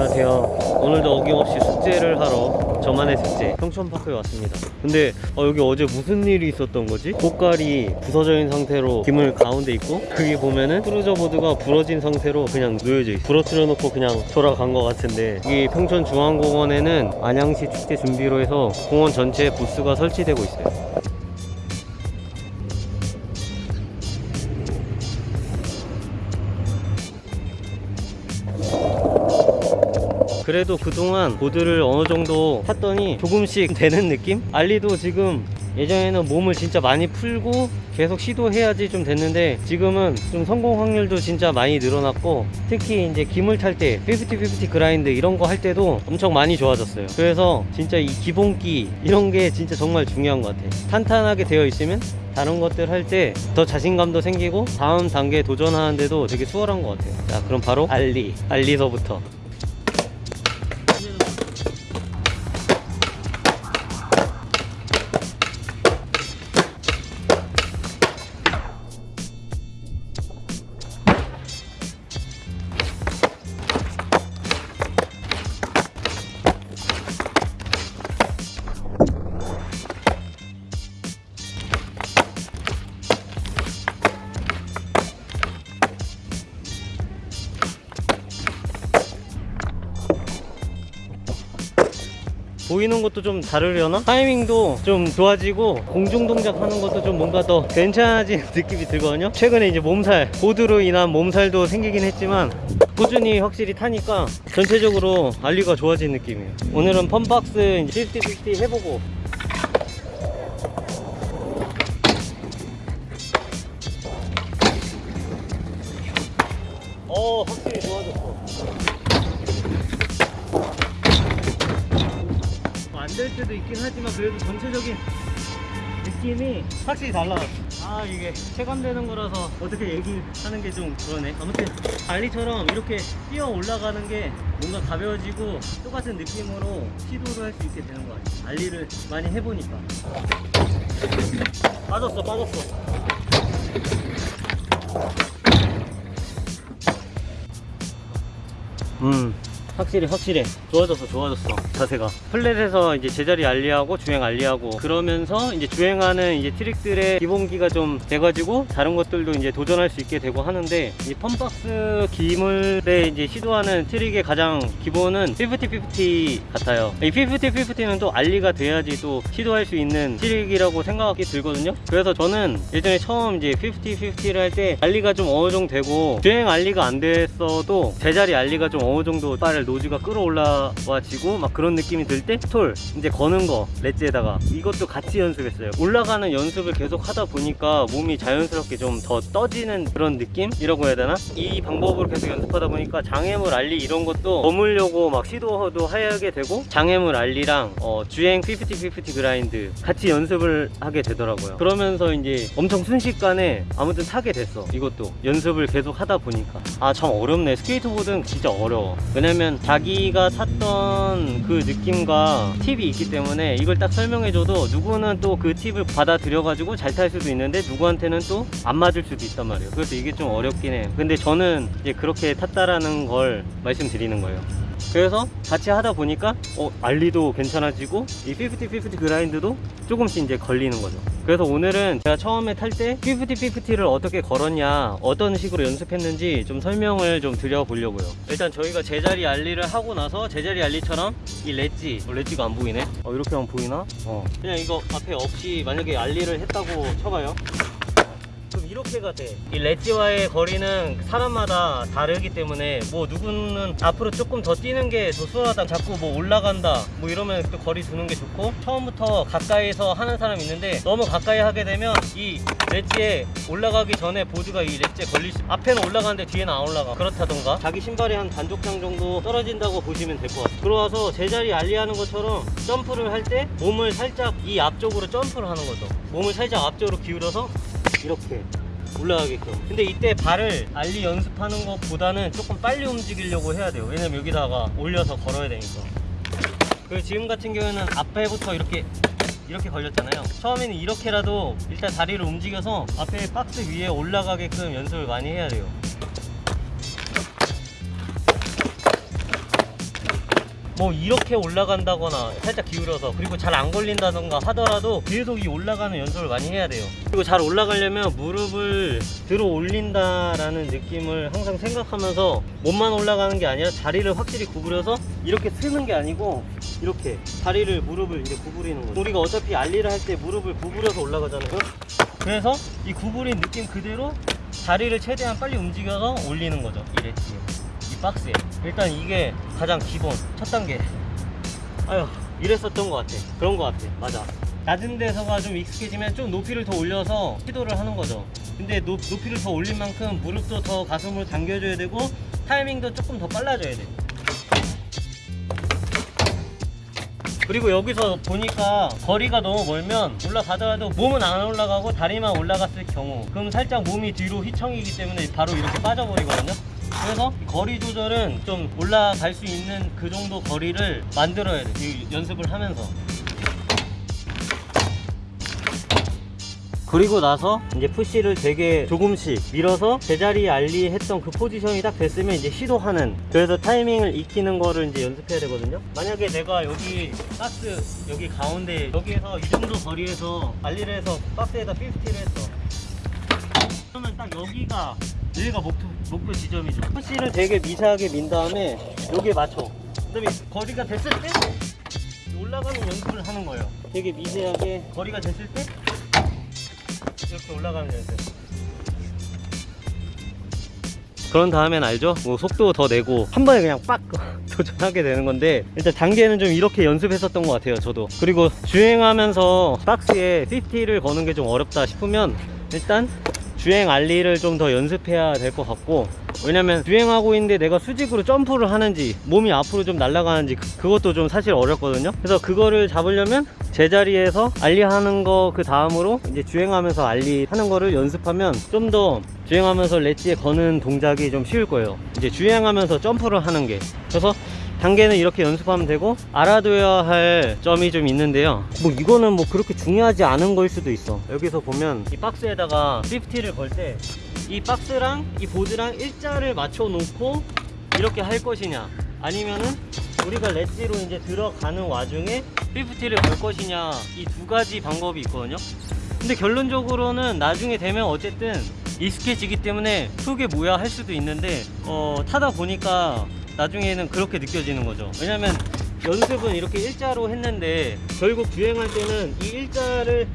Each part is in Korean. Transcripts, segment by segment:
안녕하세요. 오늘도 어김없이 숙제를 하러 저만의 숙제 평촌파크에 왔습니다. 근데 어, 여기 어제 무슨 일이 있었던 거지? 꼬깔이 부서져 있는 상태로 기물 가운데 있고 여기 보면은 cruiser board가 부러진 상태로 그냥 놓여져 있어. 부러뜨려 놓고 그냥 돌아간 것 같은데 이 평촌중앙공원에는 안양시 축제 준비로 해서 공원 전체에 부스가 설치되고 있어요 그래도 그동안 보드를 어느 정도 탔더니 조금씩 되는 느낌? 알리도 지금 예전에는 몸을 진짜 많이 풀고 계속 시도해야지 좀 됐는데 지금은 좀 성공 확률도 진짜 많이 늘어났고 특히 이제 기물 탈 때 50-50 그라인드 이런 거 할 때도 엄청 많이 좋아졌어요. 그래서 진짜 이 기본기 이런 게 진짜 정말 중요한 것 같아 탄탄하게 되어 있으면 다른 것들 할 때 더 자신감도 생기고 다음 단계에 도전하는데도 되게 수월한 것 같아요. 자 그럼 바로 알리 알리서부터 보이는 것도 좀 다르려나? 타이밍도 좀 좋아지고 공중 동작 하는 것도 좀 뭔가 더 괜찮아진 느낌이 들거든요. 최근에 이제 몸살 보드로 인한 몸살도 생기긴 했지만 꾸준히 확실히 타니까 전체적으로 알리가 좋아진 느낌이에요. 오늘은 펌박스 이제 50-50 해보고. 어 확실히 좋아졌어 될 때도 있긴 하지만 그래도 전체적인 느낌이 확실히 달라졌어 아 이게 체감되는 거라서 어떻게 얘기하는 게 좀 그러네. 아무튼 알리처럼 이렇게 뛰어 올라가는 게 뭔가 가벼워지고 똑같은 느낌으로 시도를 할수 있게 되는 것 같아 알리를 많이 해보니까. 빠졌어 빠졌어. 음 확실히 확실히. 좋아졌어 좋아졌어 자세가. flat에서 이제 제자리 ollie하고 주행 ollie하고 그러면서 이제 주행하는 이제 트릭들의 기본기가 좀 돼가지고 다른 것들도 이제 도전할 수 있게 되고 하는데 이 fun box 기물에 이제 시도하는 트릭의 가장 기본은 50-50 같아요. 이 50-50는 또 ollie가 돼야지 또 시도할 수 있는 트릭이라고 생각이 들거든요. 그래서 저는 예전에 처음 이제 50-50를 할 때 ollie가 좀 어느 정도 되고 주행 ollie가 안 됐어도 제자리 ollie가 좀 어느 정도 빨 nose가 끌어올라와지고 막 그런 느낌이 들 때 stall 이제 거는 거 ledge에다가 이것도 같이 연습했어요. 올라가는 연습을 계속 하다 보니까 몸이 자연스럽게 좀 더 떠지는 그런 느낌이라고 해야 되나? 이 방법으로 계속 연습하다 보니까 장애물 ollie 이런 것도 넘으려고 막 시도도 하게 되고 장애물 ollie랑 어, 주행 50-50 grind 같이 연습을 하게 되더라고요. 그러면서 이제 엄청 순식간에 아무튼 타게 됐어 이것도. 연습을 계속 하다 보니까. 아 참 어렵네. 스케이트보드는 진짜 어려워. 왜냐면 자기가 탔던 그 느낌과 팁이 있기 때문에 이걸 딱 설명해줘도 누구는 또 그 팁을 받아들여 가지고 잘 탈 수도 있는데 누구한테는 또 안 맞을 수도 있단 말이에요. 그래서 이게 좀 어렵긴 해. 근데 저는 이제 그렇게 탔다라는 걸 말씀드리는 거예요 그래서 같이 하다 보니까 어, 알리도 괜찮아지고 이 50-50 그라인드도 조금씩 이제 걸리는 거죠 그래서 오늘은 제가 처음에 탈 때 50-50를 어떻게 걸었냐 어떤 식으로 연습했는지 좀 설명을 좀 드려보려고요 일단 저희가 제자리 알리를 하고 나서 제자리 알리처럼 이 렛지 어, 렛지가 안 보이네 어, 이렇게 하면 보이나? 어. 그냥 이거 앞에 없이 만약에 알리를 했다고 쳐봐요 이렇게가 돼. 이 렛지와의 거리는 사람마다 다르기 때문에 뭐 누구는 앞으로 조금 더 뛰는 게 더 수월하다. 자꾸 뭐 올라간다. 뭐 이러면 또 거리 두는 게 좋고 처음부터 가까이서 하는 사람 있는데 너무 가까이 하게 되면 이 렛지에 올라가기 전에 보드가 이 렛지에 걸릴 수 앞에는 올라가는데 뒤에는 안 올라가. 그렇다던가 자기 신발이 한 반족장 정도 떨어진다고 보시면 될 것 같아요. 들어와서 제자리 알리하는 것처럼 점프를 할 때 몸을 살짝 이 앞쪽으로 점프를 하는 거죠. 몸을 살짝 앞쪽으로 기울여서 이렇게 올라가게끔. 근데 이때 발을 알리 연습하는 것보다는 조금 빨리 움직이려고 해야 돼요. 왜냐면 여기다가 올려서 걸어야 되니까. 그리고 지금 같은 경우에는 앞에부터 이렇게 이렇게 걸렸잖아요. 처음에는 이렇게라도 일단 다리를 움직여서 앞에 박스 위에 올라가게끔 연습을 많이 해야 돼요 뭐 이렇게 올라간다거나 살짝 기울여서 그리고 잘 안 걸린다던가 하더라도 계속 이 올라가는 연습을 많이 해야 돼요. 그리고 잘 올라가려면 무릎을 들어 올린다라는 느낌을 항상 생각하면서 몸만 올라가는 게 아니라 다리를 확실히 구부려서 이렇게 쓰는 게 아니고 이렇게 다리를 무릎을 이제 구부리는 거죠. 우리가 어차피 알리를 할 때 무릎을 구부려서 올라가잖아요. 그래서 이 구부린 느낌 그대로 다리를 최대한 빨리 움직여서 올리는 거죠 이 레치에. 이 박스에. 일단 이게 가장 기본 첫 단계. 아휴 이랬었던 것 같아. 그런 것 같아. 맞아. 낮은 데서가 좀 익숙해지면 좀 높이를 더 올려서 시도를 하는 거죠. 근데 높, 높이를 더 올린 만큼 무릎도 더 가슴으로 당겨줘야 되고 타이밍도 조금 더 빨라져야 돼. 그리고 여기서 보니까 거리가 너무 멀면 올라가더라도 몸은 안 올라가고 다리만 올라갔을 경우. 그럼 살짝 몸이 뒤로 휘청이기 때문에 바로 이렇게 빠져버리거든요 그래서 거리 조절은 좀 올라갈 수 있는 그 정도 거리를 만들어야 돼. 이 연습을 하면서. 그리고 나서 이제 푸시를 되게 조금씩 밀어서 제자리 알리 했던 그 포지션이 딱 됐으면 이제 시도하는 그래서 타이밍을 익히는 거를 이제 연습해야 되거든요 만약에 내가 여기 박스 여기 가운데 여기에서 이 정도 거리에서 알리를 해서 박스에다 50를 했어 그러면 딱 여기가 여기가 목표, 목표 지점이죠. 푸시를 되게 미세하게 민 다음에 여기에 맞춰. 그 다음에 거리가 됐을 때 올라가는 연습을 하는 거예요. 되게 미세하게 거리가 됐을 때 이렇게 올라가는 연습. 그런 다음엔 알죠? 뭐 속도 더 내고 한 번에 그냥 빡 도전하게 되는 건데 일단 단계는 좀 이렇게 연습했었던 것 같아요 저도. 그리고 주행하면서 박스에 50를 거는 게 좀 어렵다 싶으면 일단 주행 알리를 좀 더 연습해야 될 것 같고 왜냐면 주행하고 있는데 내가 수직으로 점프를 하는지 몸이 앞으로 좀 날아가는지 그- 그것도 좀 사실 어렵거든요. 그래서 그거를 잡으려면 제자리에서 알리 하는 거 그 다음으로 이제 주행하면서 알리 하는 거를 연습하면 좀 더 주행하면서 렛지에 거는 동작이 좀 쉬울 거예요. 이제 주행하면서 점프를 하는 게. 그래서 단계는 이렇게 연습하면 되고 알아둬야 할 점이 좀 있는데요. 뭐 이거는 뭐 그렇게 중요하지 않은 거일 수도 있어. 여기서 보면 이 박스에다가 50를 걸 때 이 박스랑 이 보드랑 일자를 맞춰 놓고 이렇게 할 것이냐 아니면은 우리가 렛지로 이제 들어가는 와중에 50를 걸 것이냐 이 두 가지 방법이 있거든요. 근데 결론적으로는 나중에 되면 어쨌든 익숙해지기 때문에 그게 뭐야 할 수도 있는데 어, 타다 보니까 나중에는 그렇게 느껴지는 거죠. 왜냐면 연습은 이렇게 일자로 했는데 결국 주행할 때는 이 일자를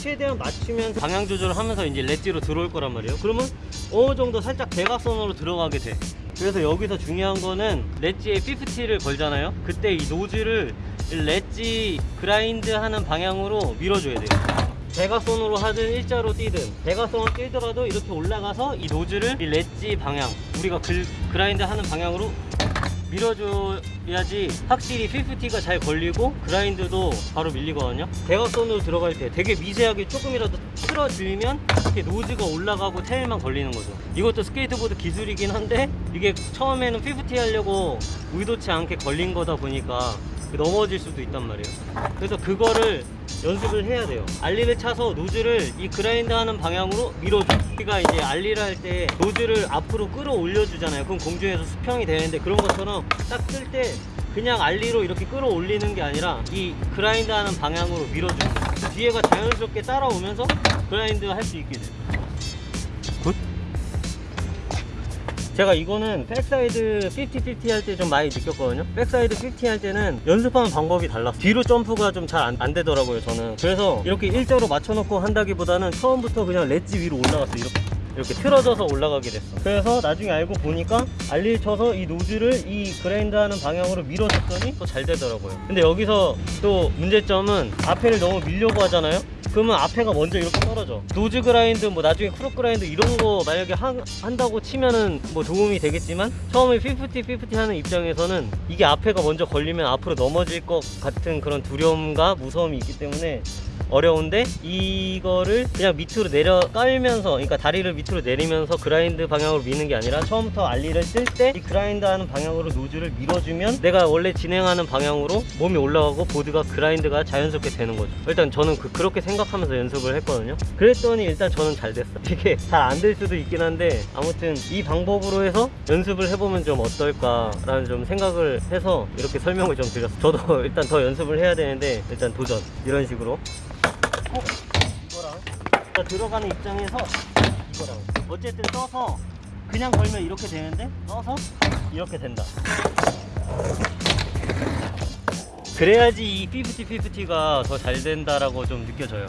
최대한 맞추면서 방향 조절을 하면서 이제 렛지로 들어올 거란 말이에요. 그러면 어느 정도 살짝 대각선으로 들어가게 돼. 그래서 여기서 중요한 거는 렛지에 50를 걸잖아요. 그때 이 노즐을 ledge grind 하는 방향으로 밀어줘야 돼요. 대각선으로 하든 일자로 뛰든. 대각선을 뛰더라도 이렇게 올라가서 이 nose를 이 렛지 방향 우리가 글, grind 하는 방향으로 밀어줘야지 확실히 50가 잘 걸리고 grind도 바로 밀리거든요. 대각선으로 들어갈 때 되게 미세하게 조금이라도 틀어주면 이렇게 nose가 올라가고 tail만 걸리는 거죠. 이것도 스케이트보드 기술이긴 한데 이게 처음에는 50 하려고 의도치 않게 걸린 거다 보니까 넘어질 수도 있단 말이에요. 그래서 그거를 연습을 해야 돼요. 알리를 차서 노즐을 이 그라인드 하는 방향으로 밀어줘 우리가 이제 알리를 할때 노즐을 앞으로 끌어올려 주잖아요. 그럼 공중에서 수평이 되는데 그런 것처럼 딱쓸때 그냥 알리로 이렇게 끌어올리는 게 아니라 이 그라인드 하는 방향으로 밀어줘요. 그 뒤에가 자연스럽게 따라오면서 그라인드 할 수 있게 돼요 제가 이거는 backside 50-50 할 때 좀 많이 느꼈거든요. backside 50 할 때는 연습하는 방법이 달라. 뒤로 점프가 좀 잘 안 되더라고요 저는. 그래서 이렇게 일자로 맞춰놓고 한다기보다는 처음부터 그냥 렛지 위로 올라갔어 이렇게 이렇게 틀어져서 올라가게 됐어. 그래서 나중에 알고 보니까 ollie를 쳐서 이 nose를 이 grind 하는 방향으로 밀어줬더니 또 잘 되더라고요. 근데 여기서 또 문제점은 앞에를 너무 밀려고 하잖아요 그러면 앞에가 먼저 이렇게 떨어져. nose grind 뭐 나중에 crook grind 이런 거 만약에 하, 한다고 치면은 뭐 도움이 되겠지만 처음에 50-50 하는 입장에서는 이게 앞에가 먼저 걸리면 앞으로 넘어질 것 같은 그런 두려움과 무서움이 있기 때문에 어려운데 이거를 그냥 밑으로 내려 깔면서 그러니까 다리를 밑으로 내리면서 그라인드 방향으로 미는 게 아니라 처음부터 알리를 뜰 때 이 그라인드 하는 방향으로 노즐을 밀어주면 내가 원래 진행하는 방향으로 몸이 올라가고 보드가 그라인드가 자연스럽게 되는 거죠. 일단 저는 그, 그렇게 생각하면서 연습을 했거든요. 그랬더니 일단 저는 잘 됐어 이게 잘 안 될 수도 있긴 한데 아무튼 이 방법으로 해서 연습을 해보면 좀 어떨까 라는 좀 생각을 해서 이렇게 설명을 좀 드렸어요. 저도 일단 더 연습을 해야 되는데 일단 도전 이런 식으로 어? 이거랑 자, 들어가는 입장에서 이거랑 어쨌든 떠서 그냥 걸면 이렇게 되는데 떠서 이렇게 된다 그래야지 이 50-50가 더 잘 된다라고 좀 느껴져요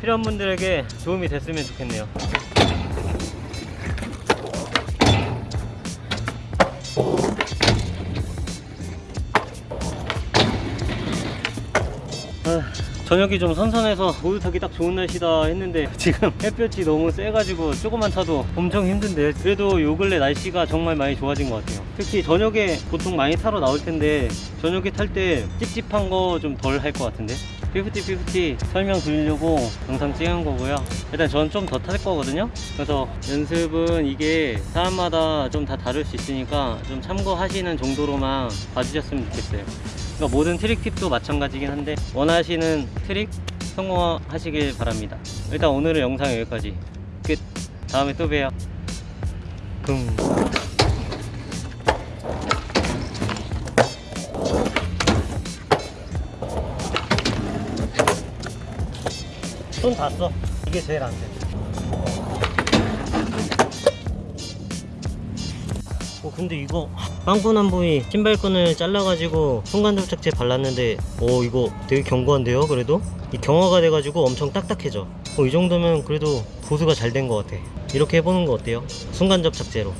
필요한 분들에게 도움이 됐으면 좋겠네요 저녁이 좀 선선해서 보드 타기 딱 좋은 날씨다 했는데 지금 햇볕이 너무 세가지고 조금만 타도 엄청 힘든데 그래도 요 근래 날씨가 정말 많이 좋아진 것 같아요. 특히 저녁에 보통 많이 타러 나올 텐데 저녁에 탈 때 찝찝한 거 좀 덜 할 것 같은데? 50-50 설명 드리려고 영상 찍은 거고요. 일단 저는 좀더 탈 거거든요. 그래서 연습은 이게 사람마다 좀 다 다를 수 있으니까 좀 참고하시는 정도로만 봐주셨으면 좋겠어요 그러니까 모든 트릭 팁도 마찬가지긴 한데 원하시는 트릭 성공하시길 바랍니다. 일단 오늘의 영상 여기까지. 끝. 다음에 또 봬요. 금 손다 써. 이게 제일 안 돼. 어 근데 이거 빵꾸난 부위 신발끈을 잘라가지고 순간 접착제 발랐는데 오 이거 되게 견고한데요 그래도? 이 경화가 돼가지고 엄청 딱딱해져. 어, 이 정도면 그래도 보수가 잘 된 것 같아. 이렇게 해보는 거 어때요? 순간 접착제로